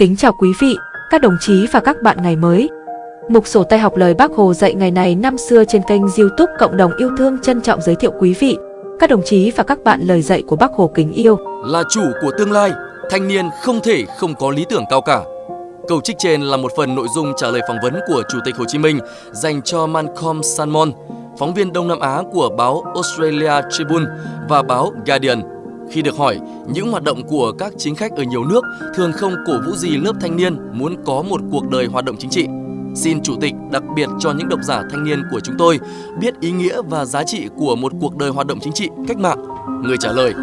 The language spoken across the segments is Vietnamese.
Kính chào quý vị, các đồng chí và các bạn ngày mới. Mục sổ tay học lời Bác Hồ dạy ngày này năm xưa trên kênh YouTube Cộng đồng yêu thương trân trọng giới thiệu quý vị, các đồng chí và các bạn lời dạy của Bác Hồ kính yêu. Là chủ của tương lai, thanh niên không thể không có lý tưởng cao cả. Câu trích trên là một phần nội dung trả lời phỏng vấn của Chủ tịch Hồ Chí Minh dành cho Malcolm Salmon, phóng viên Đông Nam Á của báo Australia Tribune và báo Guardian khi được hỏi, những hoạt động của các chính khách ở nhiều nước thường không cổ vũ gì lớp thanh niên muốn có một cuộc đời hoạt động chính trị. Xin Chủ tịch đặc biệt cho những độc giả thanh niên của chúng tôi biết ý nghĩa và giá trị của một cuộc đời hoạt động chính trị, cách mạng. Người trả lời,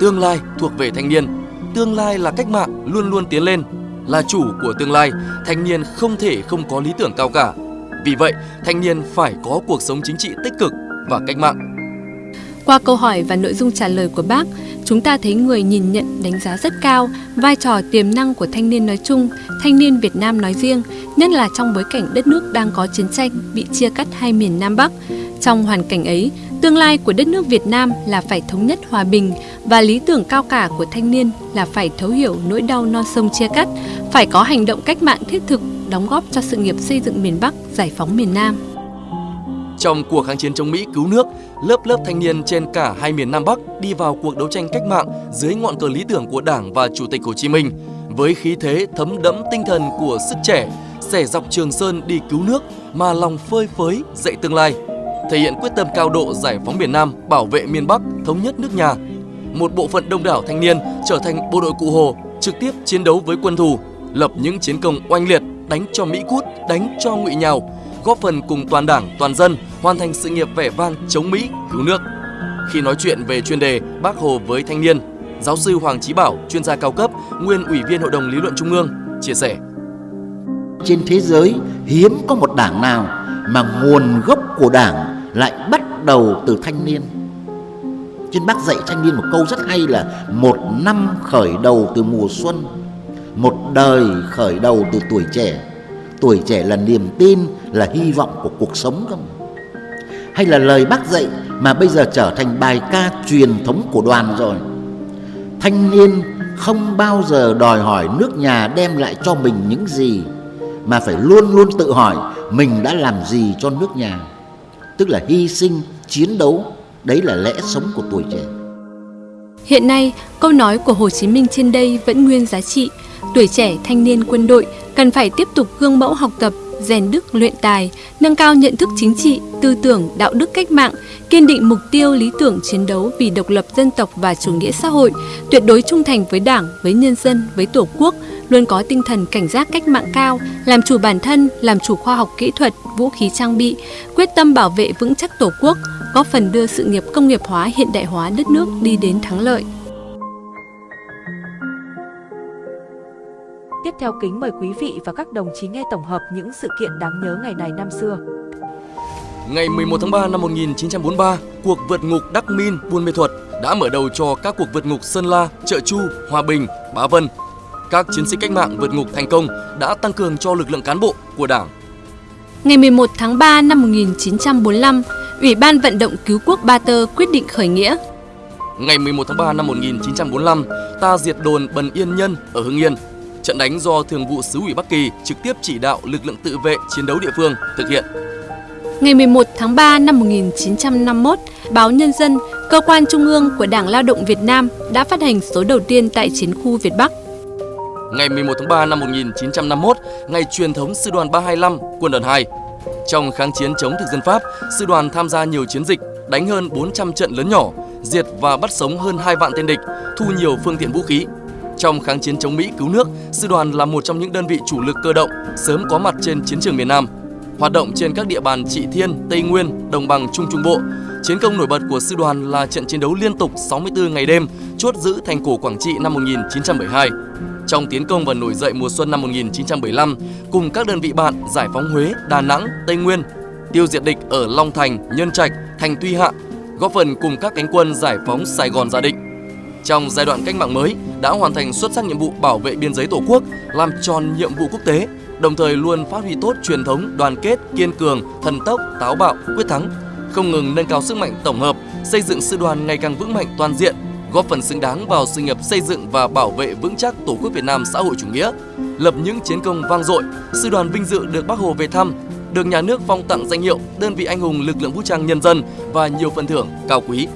tương lai thuộc về thanh niên. Tương lai là cách mạng luôn luôn tiến lên. Là chủ của tương lai, thanh niên không thể không có lý tưởng cao cả. Vì vậy, thanh niên phải có cuộc sống chính trị tích cực và cách mạng. Qua câu hỏi và nội dung trả lời của bác, chúng ta thấy người nhìn nhận đánh giá rất cao vai trò tiềm năng của thanh niên nói chung, thanh niên Việt Nam nói riêng, nhất là trong bối cảnh đất nước đang có chiến tranh bị chia cắt hai miền Nam Bắc. Trong hoàn cảnh ấy, tương lai của đất nước Việt Nam là phải thống nhất hòa bình và lý tưởng cao cả của thanh niên là phải thấu hiểu nỗi đau non sông chia cắt, phải có hành động cách mạng thiết thực đóng góp cho sự nghiệp xây dựng miền Bắc, giải phóng miền Nam. Trong cuộc kháng chiến chống Mỹ cứu nước, lớp lớp thanh niên trên cả hai miền Nam Bắc đi vào cuộc đấu tranh cách mạng dưới ngọn cờ lý tưởng của Đảng và Chủ tịch Hồ Chí Minh. Với khí thế thấm đẫm tinh thần của sức trẻ, xẻ dọc Trường Sơn đi cứu nước mà lòng phơi phới dậy tương lai, thể hiện quyết tâm cao độ giải phóng miền Nam, bảo vệ miền Bắc, thống nhất nước nhà. Một bộ phận đông đảo thanh niên trở thành bộ đội cụ Hồ, trực tiếp chiến đấu với quân thù, lập những chiến công oanh liệt, đánh cho Mỹ cút, đánh cho ngụy nhào, góp phần cùng toàn đảng, toàn dân hoàn thành sự nghiệp vẻ vang chống Mỹ, cứu nước. Khi nói chuyện về chuyên đề Bác Hồ với thanh niên, giáo sư Hoàng Chí Bảo, chuyên gia cao cấp, nguyên ủy viên Hội đồng Lý luận Trung ương, chia sẻ. Trên thế giới hiếm có một đảng nào mà nguồn gốc của đảng lại bắt đầu từ thanh niên. Trên bác dạy thanh niên một câu rất hay là một năm khởi đầu từ mùa xuân, một đời khởi đầu từ tuổi trẻ tuổi trẻ là niềm tin là hy vọng của cuộc sống không? Hay là lời bác dạy mà bây giờ trở thành bài ca truyền thống của đoàn rồi? Thanh niên không bao giờ đòi hỏi nước nhà đem lại cho mình những gì mà phải luôn luôn tự hỏi mình đã làm gì cho nước nhà. Tức là hy sinh chiến đấu đấy là lẽ sống của tuổi trẻ. Hiện nay, câu nói của Hồ Chí Minh trên đây vẫn nguyên giá trị. Tuổi trẻ thanh niên quân đội cần phải tiếp tục gương mẫu học tập, rèn đức luyện tài, nâng cao nhận thức chính trị, tư tưởng, đạo đức cách mạng, kiên định mục tiêu lý tưởng chiến đấu vì độc lập dân tộc và chủ nghĩa xã hội, tuyệt đối trung thành với Đảng, với nhân dân, với Tổ quốc, luôn có tinh thần cảnh giác cách mạng cao, làm chủ bản thân, làm chủ khoa học kỹ thuật, vũ khí trang bị, quyết tâm bảo vệ vững chắc Tổ quốc, góp phần đưa sự nghiệp công nghiệp hóa hiện đại hóa đất nước đi đến thắng lợi. Tiếp theo kính mời quý vị và các đồng chí nghe tổng hợp những sự kiện đáng nhớ ngày này năm xưa. Ngày 11 tháng 3 năm 1943, cuộc vượt ngục Đắc Min, Buôn Mê Thuật đã mở đầu cho các cuộc vượt ngục Sơn La, Trợ Chu, Hòa Bình, Bá Vân. Các chiến sĩ cách mạng vượt ngục thành công đã tăng cường cho lực lượng cán bộ của Đảng. Ngày 11 tháng 3 năm 1945, Ủy ban vận động cứu quốc Ba Tơ quyết định khởi nghĩa. Ngày 11 tháng 3 năm 1945, ta diệt đồn Bần Yên Nhân ở Hưng Yên. Trận đánh do Thường vụ Sứ ủy Bắc Kỳ trực tiếp chỉ đạo lực lượng tự vệ chiến đấu địa phương thực hiện. Ngày 11 tháng 3 năm 1951, báo Nhân dân, cơ quan trung ương của Đảng Lao động Việt Nam đã phát hành số đầu tiên tại chiến khu Việt Bắc. Ngày 11 tháng 3 năm 1951, ngày truyền thống Sư đoàn 325, Quân đoàn 2. Trong kháng chiến chống thực dân Pháp, sư đoàn tham gia nhiều chiến dịch, đánh hơn 400 trận lớn nhỏ, diệt và bắt sống hơn 2 vạn tên địch, thu nhiều phương tiện vũ khí. Trong kháng chiến chống Mỹ cứu nước, sư đoàn là một trong những đơn vị chủ lực cơ động sớm có mặt trên chiến trường miền Nam. Hoạt động trên các địa bàn Trị Thiên, Tây Nguyên, Đồng bằng Trung Trung Bộ. Chiến công nổi bật của sư đoàn là trận chiến đấu liên tục 64 ngày đêm chốt giữ thành cổ Quảng Trị năm 1972. Trong tiến công và nổi dậy mùa xuân năm 1975, cùng các đơn vị bạn giải phóng Huế, Đà Nẵng, Tây Nguyên, tiêu diệt địch ở Long Thành, Nhân Trạch, Thành Tuy Hạ, góp phần cùng các cánh quân giải phóng Sài Gòn gia định. Trong giai đoạn cách mạng mới, đã hoàn thành xuất sắc nhiệm vụ bảo vệ biên giới Tổ quốc, làm tròn nhiệm vụ quốc tế, đồng thời luôn phát huy tốt truyền thống đoàn kết, kiên cường, thần tốc, táo bạo, quyết thắng, không ngừng nâng cao sức mạnh tổng hợp, xây dựng sư đoàn ngày càng vững mạnh toàn diện, góp phần xứng đáng vào sự nghiệp xây dựng và bảo vệ vững chắc Tổ quốc Việt Nam xã hội chủ nghĩa, lập những chiến công vang dội, sư đoàn vinh dự được Bác Hồ về thăm, được nhà nước phong tặng danh hiệu đơn vị anh hùng lực lượng vũ trang nhân dân và nhiều phần thưởng cao quý.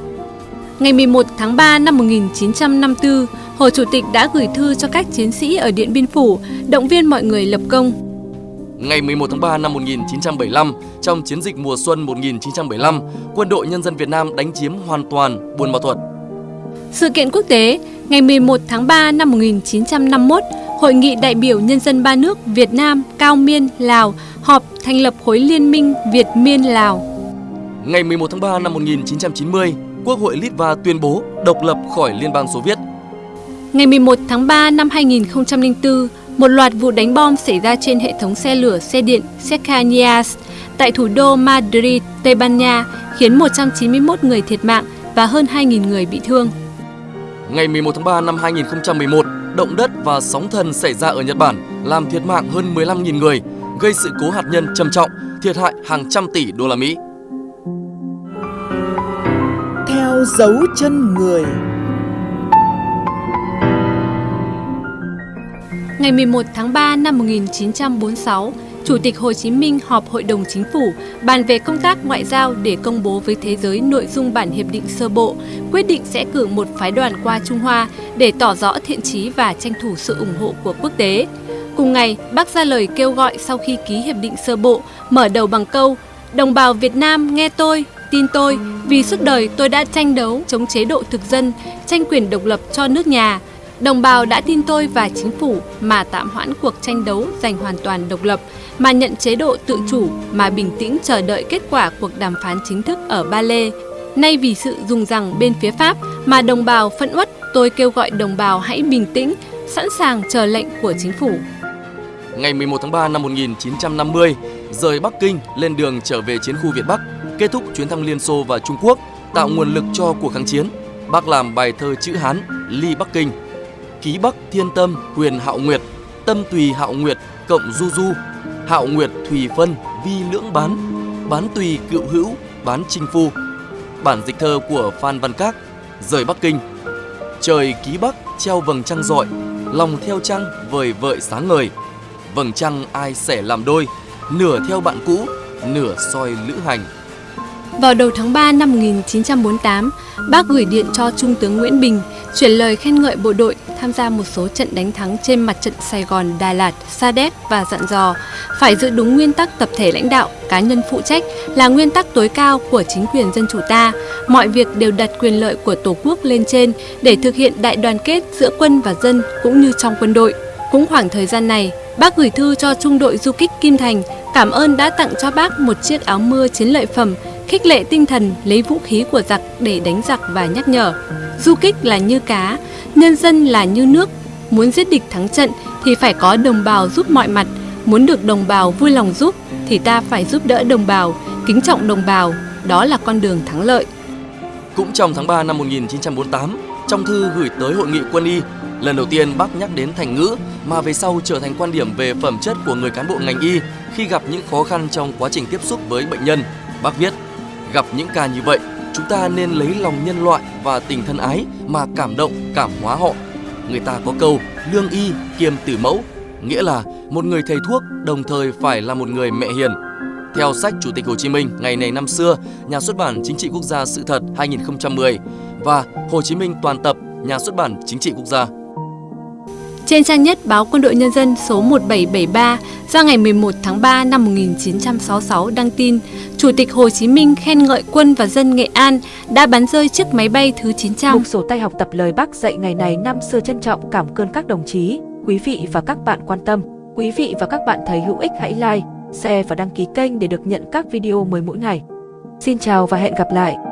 Ngày 11 tháng 3 năm 1954, Hồ Chủ tịch đã gửi thư cho các chiến sĩ ở Điện Biên Phủ, động viên mọi người lập công. Ngày 11 tháng 3 năm 1975, trong chiến dịch mùa xuân 1975, Quân đội Nhân dân Việt Nam đánh chiếm hoàn toàn Buôn Ma Thuột. Sự kiện quốc tế, ngày 11 tháng 3 năm 1951, Hội nghị đại biểu nhân dân ba nước Việt Nam, Cao Miên, Lào họp thành lập khối liên minh Việt Miên Lào. Ngày 11 tháng 3 năm 1990, Quốc hội Litva tuyên bố độc lập khỏi Liên bang Xô Viết. Ngày 11 tháng 3 năm 2004, một loạt vụ đánh bom xảy ra trên hệ thống xe lửa xe điện Cercanías tại thủ đô Madrid, Tây Ban Nha, khiến 191 người thiệt mạng và hơn 2.000 người bị thương. Ngày 11 tháng 3 năm 2011, động đất và sóng thần xảy ra ở Nhật Bản làm thiệt mạng hơn 15.000 người, gây sự cố hạt nhân trầm trọng, thiệt hại hàng trăm tỷ đô la Mỹ. Theo dấu chân người Ngày 11 tháng 3 năm 1946, Chủ tịch Hồ Chí Minh họp Hội đồng Chính phủ bàn về công tác ngoại giao để công bố với thế giới nội dung bản hiệp định sơ bộ, quyết định sẽ cử một phái đoàn qua Trung Hoa để tỏ rõ thiện chí và tranh thủ sự ủng hộ của quốc tế. Cùng ngày, bác ra lời kêu gọi sau khi ký hiệp định sơ bộ, mở đầu bằng câu Đồng bào Việt Nam nghe tôi, tin tôi, vì suốt đời tôi đã tranh đấu chống chế độ thực dân, tranh quyền độc lập cho nước nhà. Đồng bào đã tin tôi và chính phủ mà tạm hoãn cuộc tranh đấu giành hoàn toàn độc lập, mà nhận chế độ tự chủ mà bình tĩnh chờ đợi kết quả cuộc đàm phán chính thức ở Ba Lê. Nay vì sự dùng rằng bên phía Pháp mà đồng bào phẫn uất, tôi kêu gọi đồng bào hãy bình tĩnh, sẵn sàng chờ lệnh của chính phủ. Ngày 11 tháng 3 năm 1950, rời Bắc Kinh lên đường trở về chiến khu Việt Bắc, kết thúc chuyến thăm Liên Xô và Trung Quốc, tạo nguồn lực cho cuộc kháng chiến. Bác làm bài thơ chữ Hán Ly Bắc Kinh, Ký Bắc Thiên Tâm Huyền Hạo Nguyệt, Tâm Tùy Hạo Nguyệt cộng Du Du, Hạo Nguyệt Thùy Phân Vi Lưỡng Bán, Bán Tùy Cựu Hữu, Bán Trinh Phu. Bản dịch thơ của Phan Văn Các, rời Bắc Kinh. Trời ký Bắc treo vầng trăng rọi, lòng theo trăng vời vợi sáng ngời. Vầng trăng ai sẽ làm đôi, nửa theo bạn cũ, nửa soi lữ hành. Vào đầu tháng 3 năm 1948, bác gửi điện cho Trung tướng Nguyễn Bình, chuyển lời khen ngợi bộ đội tham gia một số trận đánh thắng trên mặt trận Sài Gòn, Đà Lạt, Sa Đéc và dặn dò phải giữ đúng nguyên tắc tập thể lãnh đạo, cá nhân phụ trách là nguyên tắc tối cao của chính quyền dân chủ ta. Mọi việc đều đặt quyền lợi của Tổ quốc lên trên để thực hiện đại đoàn kết giữa quân và dân cũng như trong quân đội. Cũng khoảng thời gian này, bác gửi thư cho trung đội du kích Kim Thành cảm ơn đã tặng cho bác một chiếc áo mưa chiến lợi phẩm khích lệ tinh thần lấy vũ khí của giặc để đánh giặc và nhắc nhở. Du kích là như cá, nhân dân là như nước. Muốn giết địch thắng trận thì phải có đồng bào giúp mọi mặt. Muốn được đồng bào vui lòng giúp thì ta phải giúp đỡ đồng bào, kính trọng đồng bào. Đó là con đường thắng lợi. Cũng trong tháng 3 năm 1948, trong thư gửi tới Hội nghị quân y, lần đầu tiên bác nhắc đến thành ngữ mà về sau trở thành quan điểm về phẩm chất của người cán bộ ngành y khi gặp những khó khăn trong quá trình tiếp xúc với bệnh nhân. Bác viết, gặp những ca như vậy, chúng ta nên lấy lòng nhân loại và tình thân ái mà cảm động, cảm hóa họ. Người ta có câu lương y kiêm tử mẫu, nghĩa là một người thầy thuốc đồng thời phải là một người mẹ hiền. Theo sách Chủ tịch Hồ Chí Minh ngày này năm xưa, nhà xuất bản Chính trị Quốc gia Sự thật 2010 và Hồ Chí Minh toàn tập, nhà xuất bản Chính trị Quốc gia trên trang nhất báo Quân đội Nhân dân số 1773 ra ngày 11 tháng 3 năm 1966 đăng tin, Chủ tịch Hồ Chí Minh khen ngợi quân và dân Nghệ An đã bắn rơi chiếc máy bay thứ 900. Mục sổ tay học tập lời Bác dạy ngày này năm xưa trân trọng cảm ơn các đồng chí, quý vị và các bạn quan tâm. Quý vị và các bạn thấy hữu ích hãy like, share và đăng ký kênh để được nhận các video mới mỗi ngày. Xin chào và hẹn gặp lại!